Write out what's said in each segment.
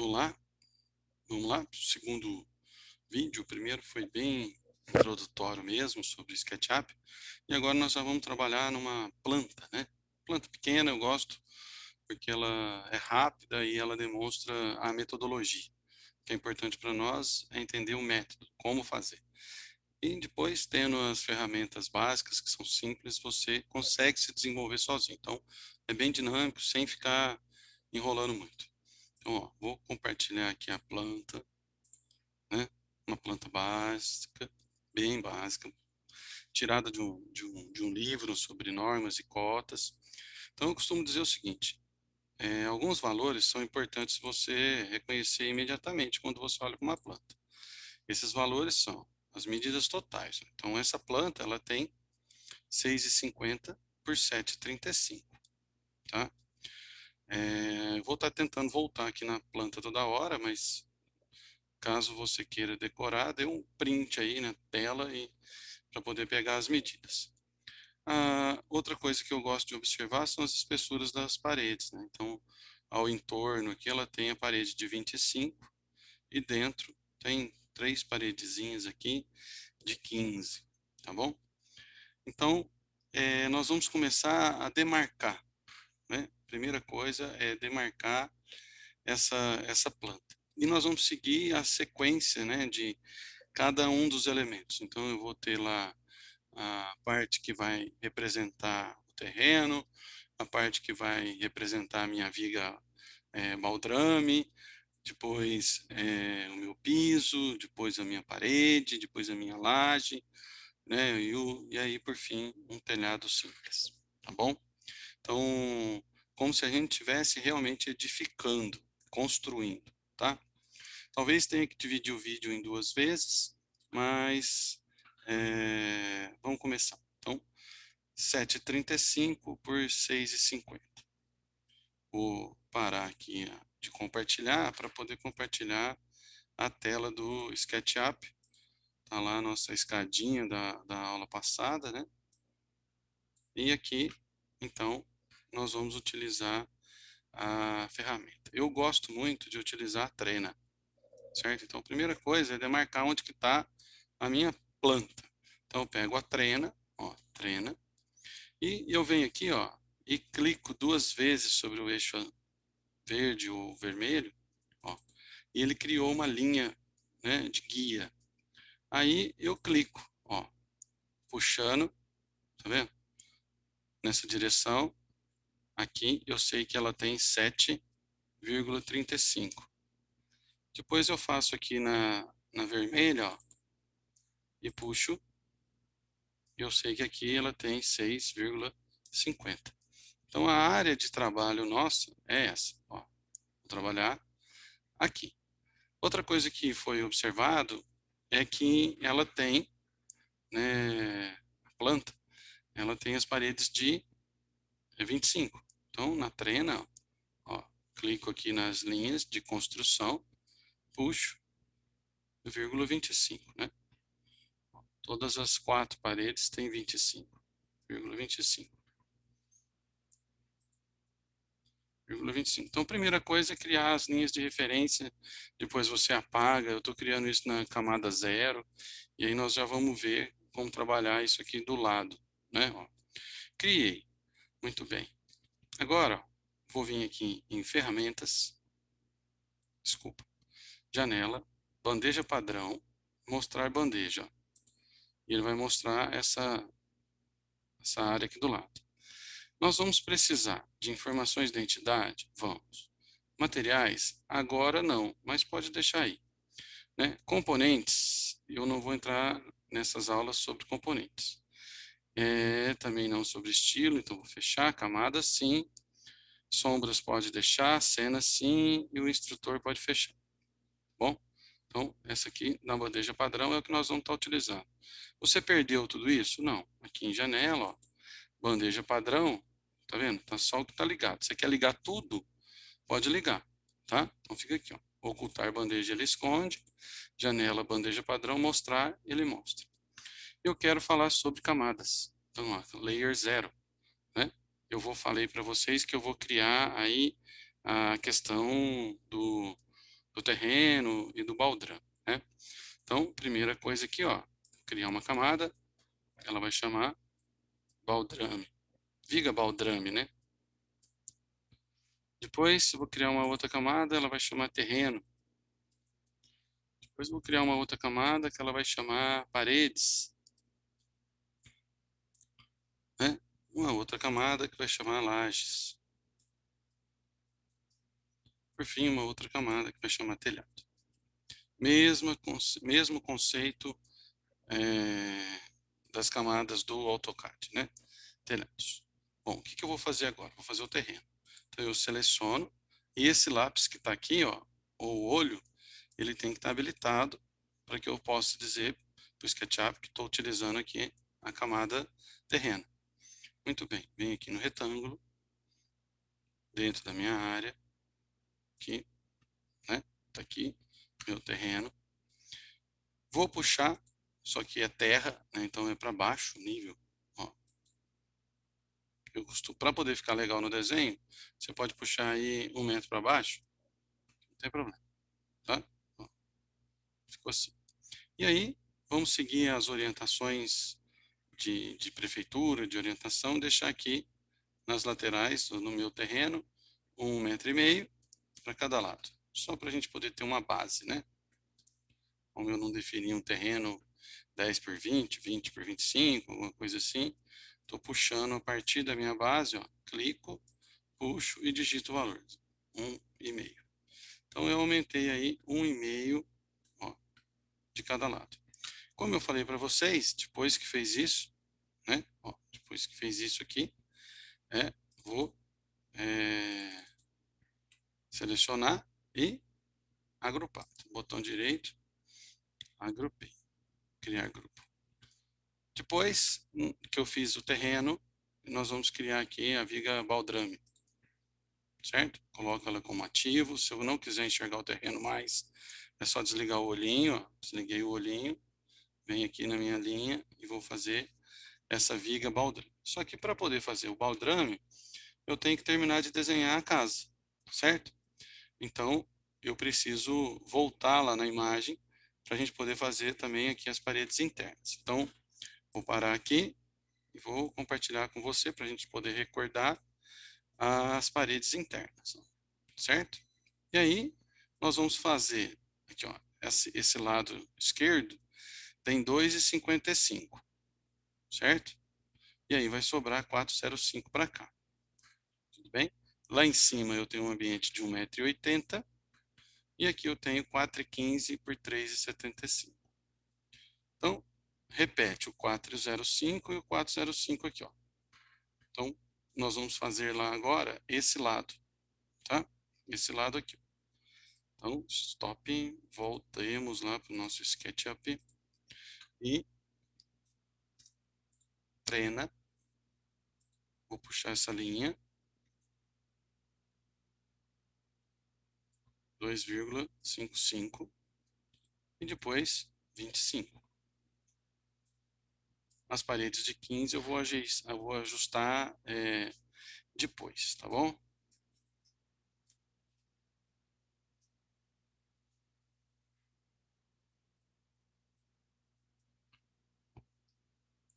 Vamos lá para o segundo vídeo. O primeiro foi bem introdutório mesmo sobre SketchUp. E agora nós já vamos trabalhar numa planta, né? Planta pequena eu gosto porque ela é rápida e ela demonstra a metodologia. O que é importante para nós é entender o método, como fazer. E depois, tendo as ferramentas básicas, que são simples, você consegue se desenvolver sozinho. Então, é bem dinâmico, sem ficar enrolando muito. Então, ó, vou compartilhar aqui a planta, né? Uma planta básica, bem básica, tirada de um, de um, de um livro sobre normas e cotas. Então, eu costumo dizer o seguinte, é, alguns valores são importantes você reconhecer imediatamente quando você olha para uma planta. Esses valores são as medidas totais. Então, essa planta ela tem 6,50 por 7,35. Tá? É, vou estar tentando voltar aqui na planta toda hora, mas caso você queira decorar, dê um print aí na tela para poder pegar as medidas. Ah, outra coisa que eu gosto de observar são as espessuras das paredes. Né? Então, ao entorno aqui ela tem a parede de 25 e dentro tem três paredezinhas aqui de 15, tá bom? Então, é, nós vamos começar a demarcar, né? Primeira coisa é demarcar essa, essa planta. E nós vamos seguir a sequência, né, de cada um dos elementos. Então, eu vou ter lá a parte que vai representar o terreno, a parte que vai representar a minha viga é, baldrame, depois é, o meu piso, depois a minha parede, depois a minha laje, né, e, o, e aí, por fim, um telhado simples, tá bom? Então, como se a gente estivesse realmente edificando, construindo, tá? Talvez tenha que dividir o vídeo em duas vezes, mas é, vamos começar. Então, 7,35 por 6,50. Vou parar aqui de compartilhar para poder compartilhar a tela do SketchUp. Está lá a nossa escadinha da, da aula passada, né? E aqui, então, nós vamos utilizar a ferramenta. Eu gosto muito de utilizar a trena, certo? Então, a primeira coisa é demarcar onde que está a minha planta. Então, eu pego a trena, ó, trena, e eu venho aqui, ó, e clico duas vezes sobre o eixo verde ou vermelho, ó, e ele criou uma linha, né, de guia. Aí eu clico, ó, puxando, tá vendo? Nessa direção, aqui eu sei que ela tem 7,35. Depois eu faço aqui na, na vermelha, ó, e puxo, eu sei que aqui ela tem 6,50. Então, a área de trabalho nossa é essa. Ó. Vou trabalhar aqui. Outra coisa que foi observado é que ela tem, né, a planta, ela tem as paredes de 25. Então, na trena, ó, clico aqui nas linhas de construção, puxo, vírgula 25, né? Todas as quatro paredes têm 25, vírgula 25. 25. Então, a primeira coisa é criar as linhas de referência, depois você apaga, eu estou criando isso na camada zero, e aí nós já vamos ver como trabalhar isso aqui do lado, né? Ó, criei, muito bem. Agora, vou vir aqui em ferramentas, desculpa, janela, bandeja padrão, mostrar bandeja. E ele vai mostrar essa, essa área aqui do lado. Nós vamos precisar de informações de identidade? Vamos. Materiais? Agora não, mas pode deixar aí. Né? Componentes, eu não vou entrar nessas aulas sobre componentes. É, também não sobre estilo, então vou fechar, camada sim, sombras pode deixar, cena sim, e o instrutor pode fechar. Bom, então essa aqui na bandeja padrão é o que nós vamos estar utilizando. Você perdeu tudo isso? Não. Aqui em janela, ó, bandeja padrão, tá vendo? Tá só o que tá ligado. Você quer ligar tudo? Pode ligar, tá? Então fica aqui, ó. Ocultar bandeja, ele esconde. Janela, bandeja padrão, mostrar, ele mostra eu quero falar sobre camadas. Então, ó, layer zero, né? Eu vou falei para vocês que eu vou criar aí a questão do do terreno e do baldrame, né? Então, primeira coisa aqui, ó, criar uma camada, ela vai chamar baldrame, viga baldrame, né? Depois eu vou criar uma outra camada, ela vai chamar terreno. Depois vou criar uma outra camada que ela vai chamar paredes. Né? Uma outra camada que vai chamar lajes. Por fim, uma outra camada que vai chamar telhado. Mesmo, mesmo conceito é, das camadas do AutoCAD, né? Telhados. Bom, o que, que eu vou fazer agora? Vou fazer o terreno. Então, eu seleciono e esse lápis que está aqui, ó, ou o olho, ele tem que estar tá habilitado para que eu possa dizer para o SketchUp que estou utilizando aqui a camada terreno. Muito bem, venho aqui no retângulo, dentro da minha área, aqui, né, tá aqui, meu terreno. Vou puxar, só que é terra, né, então é para baixo o nível, ó. Eu para poder ficar legal no desenho, você pode puxar aí um metro para baixo, não tem problema, tá? Ficou assim. E aí, vamos seguir as orientações de, de prefeitura, de orientação, deixar aqui nas laterais, no meu terreno, um metro e meio para cada lado. Só para a gente poder ter uma base, né? Como eu não defini um terreno 10 por 20, 20 por 25, alguma coisa assim, estou puxando a partir da minha base, ó, clico, puxo e digito o valor, um e meio. Então eu aumentei aí um e meio de cada lado. Como eu falei para vocês, depois que fez isso, né? Ó, depois que fez isso aqui, é, vou é, selecionar e agrupar. Botão direito, agrupei, criar grupo. Depois que eu fiz o terreno, nós vamos criar aqui a viga baldrame, certo? Coloco ela como ativo, se eu não quiser enxergar o terreno mais, é só desligar o olhinho, ó. desliguei o olhinho, venho aqui na minha linha e vou fazer essa viga baldrame. Só que para poder fazer o baldrame, eu tenho que terminar de desenhar a casa, certo? Então, eu preciso voltar lá na imagem para a gente poder fazer também aqui as paredes internas. Então, vou parar aqui e vou compartilhar com você para a gente poder recordar as paredes internas, certo? E aí, nós vamos fazer Aqui, ó, esse, esse lado esquerdo tem 2,55, certo? E aí vai sobrar 4,05 para cá. Tudo bem? Lá em cima eu tenho um ambiente de 1,80m e aqui eu tenho 4,15 por 3,75. Então, repete o 405 e o 405 aqui, ó. Então, nós vamos fazer lá agora esse lado, tá? Esse lado aqui. Então, stop, voltemos lá para o nosso SketchUp e treina. Vou puxar essa linha. 2,55 e depois 25. As paredes de 15 eu vou, ajustar, eu vou ajustar é, depois, tá bom?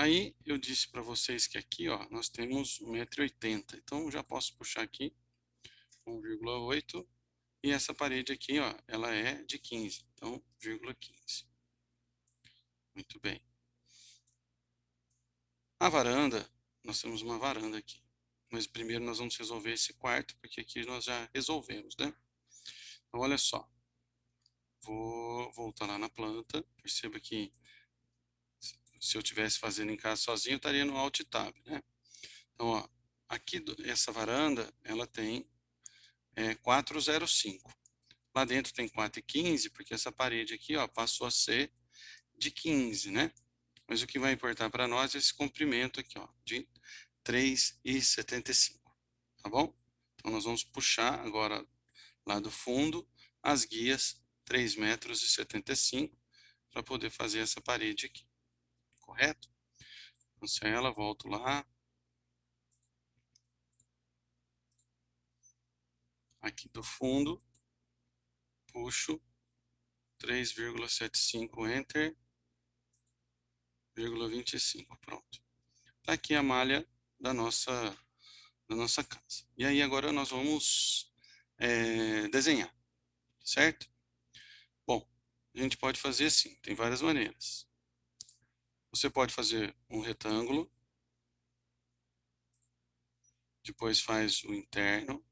Aí eu disse para vocês que aqui ó, nós temos 1,80m. Então já posso puxar aqui 1,8 e essa parede aqui ó, ela é de 15. Então, 0,15. Muito bem. A varanda, nós temos uma varanda aqui. Mas primeiro nós vamos resolver esse quarto, porque aqui nós já resolvemos, né? Então, olha só. Vou voltar lá na planta. Perceba que se eu tivesse fazendo em casa sozinho, eu estaria no Alt Tab, né? Então, ó, aqui essa varanda, ela tem é, 405. Lá dentro tem 415, porque essa parede aqui, ó, passou a ser de 15, né? Mas o que vai importar para nós é esse comprimento aqui, ó, de 3,75, tá bom? Então, nós vamos puxar agora lá do fundo as guias 3 metros 75 para poder fazer essa parede aqui correto? Cancela, volto lá. Aqui do fundo, puxo 3,75 Enter, vírgula 25, pronto. Tá aqui a malha da nossa, da nossa casa. E aí agora nós vamos é, desenhar, certo? Bom, a gente pode fazer assim, tem várias maneiras. Você pode fazer um retângulo, depois faz o interno,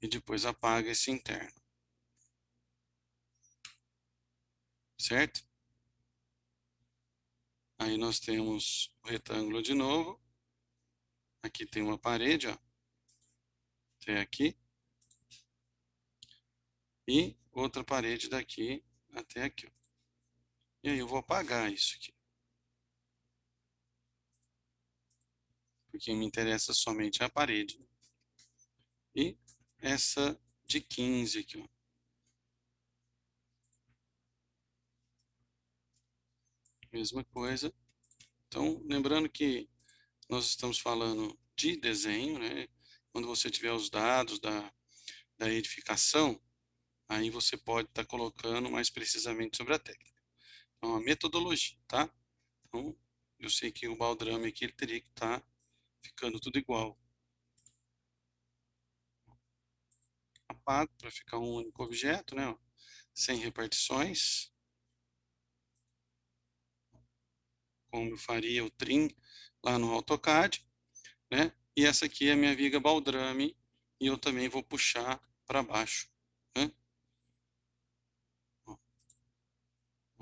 e depois apaga esse interno. Certo? Aí nós temos o retângulo de novo. Aqui tem uma parede, ó. Até aqui. E outra parede daqui até aqui. Ó. E aí eu vou apagar isso aqui. Porque me interessa somente a parede. E essa de 15 aqui, ó. Mesma coisa. Então, lembrando que nós estamos falando de desenho, né? Quando você tiver os dados da, da edificação, aí você pode estar tá colocando mais precisamente sobre a técnica. Então, a metodologia, tá? Então, eu sei que o baldrame aqui ele teria que estar tá ficando tudo igual. apago para ficar um único objeto, né? sem repartições. Como eu faria o trim lá no AutoCAD. Né? E essa aqui é a minha viga baldrame e eu também vou puxar para baixo. Né?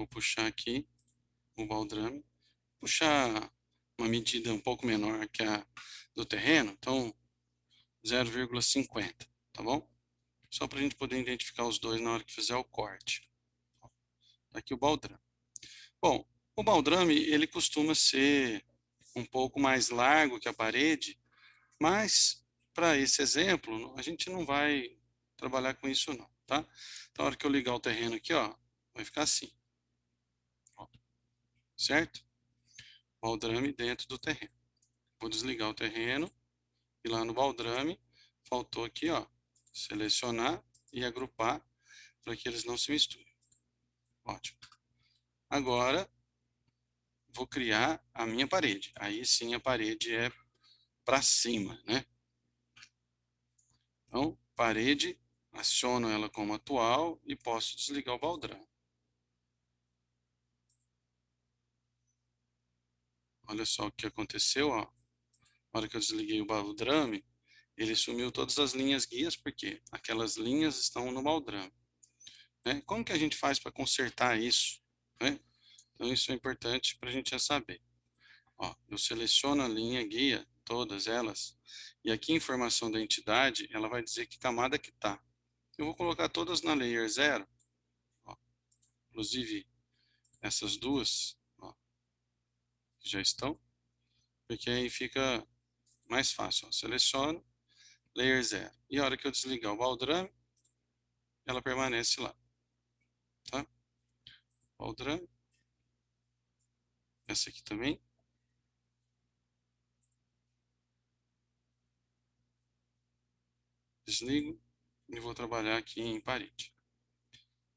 Vou puxar aqui o baldrame, puxar uma medida um pouco menor que a do terreno, então 0,50, tá bom? só para a gente poder identificar os dois na hora que fizer o corte. Tá aqui o baldrame. Bom, o baldrame ele costuma ser um pouco mais largo que a parede, mas para esse exemplo a gente não vai trabalhar com isso não, tá? Então, na hora que eu ligar o terreno aqui, ó, vai ficar assim. Certo? Baldrame dentro do terreno. Vou desligar o terreno e lá no baldrame faltou aqui, ó, selecionar e agrupar para que eles não se misturem. Ótimo. Agora, vou criar a minha parede. Aí sim a parede é para cima, né? Então, parede, aciono ela como atual e posso desligar o baldrão. Olha só o que aconteceu, ó. Na hora que eu desliguei o baldrame, ele sumiu todas as linhas guias, porque aquelas linhas estão no baldrame. Né? Como que a gente faz para consertar isso? Né? Então, isso é importante para a gente já saber. Ó, eu seleciono a linha guia, todas elas, e aqui a informação da entidade, ela vai dizer que camada que está. Eu vou colocar todas na layer 0, ó, inclusive essas duas, ó, já estão, porque aí fica mais fácil. Ó. Seleciono, layer 0. E a hora que eu desligar o baldrame, ela permanece lá. Tá? Baldrame. Essa aqui também. Desligo e vou trabalhar aqui em parede.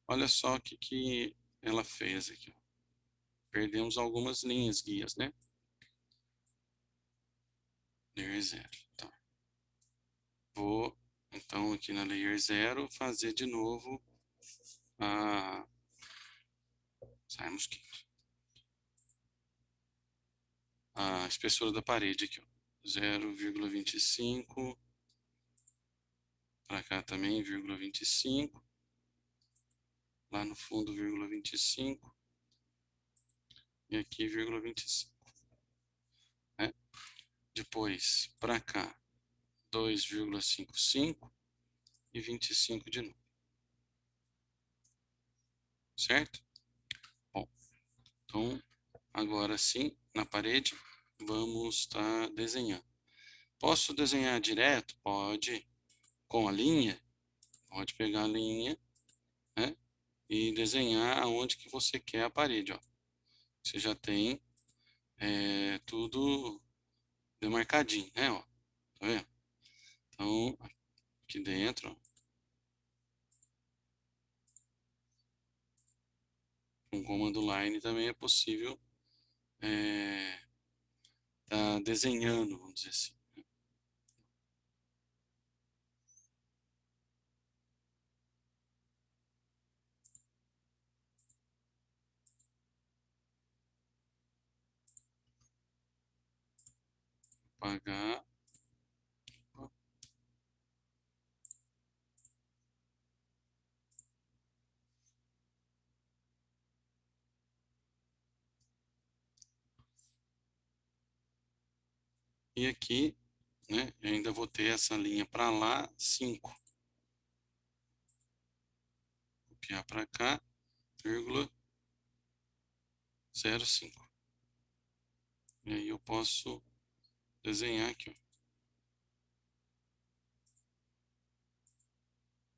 Olha só o que, que ela fez aqui. Perdemos algumas linhas guias, né? Layer 0. Tá. Vou, então, aqui na layer 0, fazer de novo a... Sai mosquito. A espessura da parede aqui, 0,25. Para cá também, 0,25. Lá no fundo, 0,25. E aqui, 0,25. Né? Depois, para cá, 2,55 e 25 de novo. Certo? Bom, então, agora sim, na parede, vamos estar tá desenhando. Posso desenhar direto? Pode. Com a linha? Pode pegar a linha, né? E desenhar aonde que você quer a parede, ó. Você já tem é, tudo demarcadinho, né, ó. Tá vendo? Então, aqui dentro. Com comando line também é possível é, tá desenhando, vamos dizer assim. Apagar. E aqui, né, ainda vou ter essa linha para lá, 5. Copiar para cá, vírgula, 0,5. E aí eu posso desenhar aqui.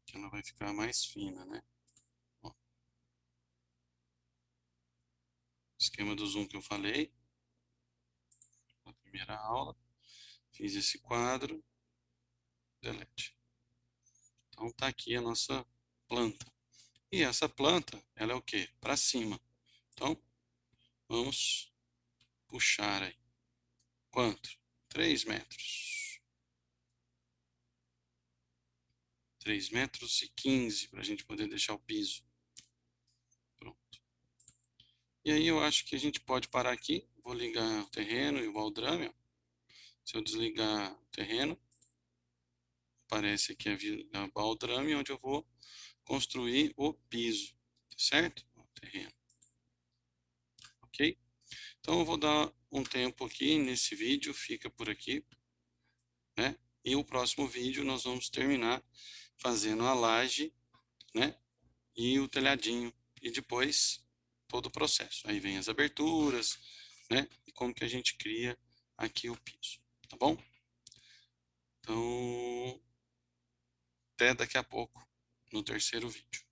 Que ela vai ficar mais fina, né? Ó. Esquema do zoom que eu falei. Na primeira aula. Fiz esse quadro, delete. Então tá aqui a nossa planta. E essa planta, ela é o que? Para cima. Então, vamos puxar aí. Quanto? 3 metros. 3 metros e 15 para a gente poder deixar o piso. Pronto. E aí eu acho que a gente pode parar aqui. Vou ligar o terreno e o baldrame. Se eu desligar o terreno, aparece aqui a, baldrame, onde eu vou construir o piso, certo? O terreno. Então eu vou dar um tempo aqui nesse vídeo, fica por aqui, né? E o próximo vídeo nós vamos terminar fazendo a laje, né? E o telhadinho, e depois todo o processo. Aí vem as aberturas, né? E como que a gente cria aqui o piso tá bom? Então, até daqui a pouco, no terceiro vídeo.